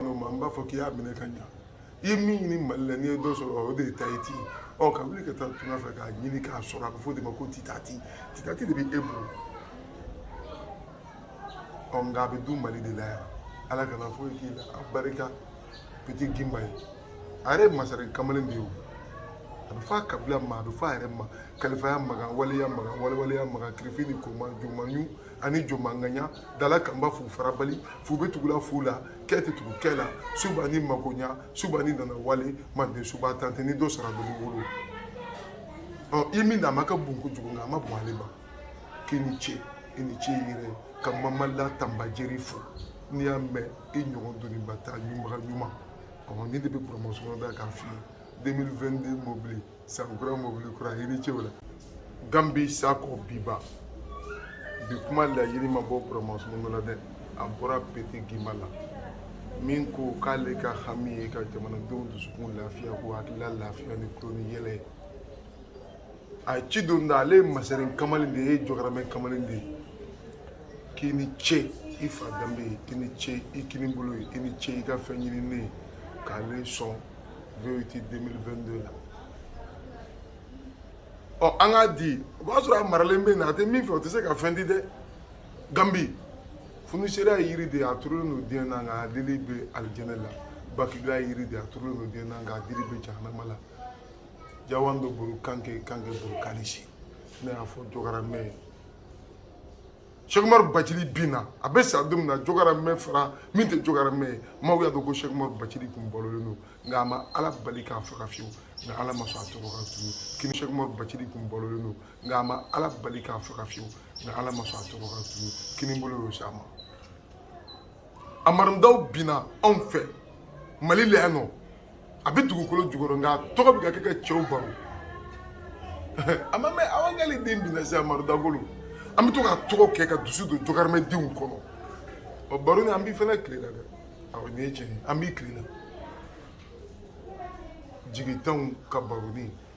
minnu ma n b'a fɔ k'i y'a minɛ ka ɲa i ye min ɲini mali la n'i ye dɔ sɔrɔ o de ye tayiti ye ɔ ka wuli ka taa tunga fɛ k'a ɲini k'a sɔrɔ a bɛ fɔ de ma ko titati titati de bɛ e bolo ɔ nka a bɛ du mali de la yan ala kana foyi k'i la a barika piti gimba ye a yɛrɛ masakɛ kamalen de ye o a bɛ fɔ a kabila ma a bɛ fɔ a yɛrɛ ma kalifaya maga waleya maga walewaleya maga kirifini koma jomanyu ani jomanganya dala kanba f'u farabali f'u bɛ tugula f'u la kɛ tɛ tugu kɛ la suba ni makonya suba ni nana wale manden suba tante ni dɔ sara dɔli wolo ɔ i min na a ma ka bon kojugu nka a ma bon ale ma k'i ni ce i ni ce i yɛrɛ ka mamala tanbajeri fo n'i y'a mɛn i ɲɔgɔn doniba ta ɲumaga ɲuman ɔ ni de bɛ buramasɔrɔ da k'a f'i ye 2022 mobili Sakura mobili kura yiri cɛw la Gambi Sako Biba bi kuma laɲini ma bɔ Kɔrɔmansumungu la dɛ a bɔra Pete Gima la min ko k'ale ka hami ye ka jamanadenw dusukun lafiya k'u hakilila lafiya ni tulo ni yɛlɛ ye a ye ci don da ale ye masaren kamalen de ye e jɔkaramɛ kamalen de ye k'i ni ce i fa danbe ye i ni ce i kinibolo ye i ni ce i ka fɛn ɲininen ye k'ale sɔn VOT 2022 la ɔ an k'a di o b'a sɔrɔ a maralen bɛ yen a tɛ min fɛ o tɛ se ka fɛn di dɛ ganbi funisera ye yiri de ye a turulen don diɲɛ na nka a dili bɛ alijɛnɛ la bakibila ye yiri de ye a turulen don diɲɛ na nka a dili bɛ jahanama la jawan bɛ bolo kanke kanke bolo kanisi ne y'a fɔ jɔkara mɛ ye sɛkumaru bacili bin na a bɛ sa don min na jogara mɛ fara min tɛ jogara mɛ ye maaw y'a dɔn ko sɛkumaru bacili kun balolen don nka a ma ala bali k'a faga fiyewu nka ala ma sɔn a tɔgɔ kan tuguni kini sɛkumaru bacili kun balolen don nka a ma ala bali k'a faga fiyewu nka ala ma sɔn a tɔgɔ kan tuguni kini bolo y'o s'a ma amarindaw binna anw fɛ mali la yan nɔ a bɛ dugukolo jukɔrɔ nka tɔgɔ bɛ ka kɛ ka cɛw baro a ma mɛn aw kɛlen den dɛmɛ se amadu dagolo an bɛ to ka tɔgɔ kɛ ka dusu don jɔkarimɛdenw kɔnɔ ɔ baro ni an b'i fana tile la dɛ awɔ nin ye tiɲɛ ye an b'i tile la jigitanw ka baroni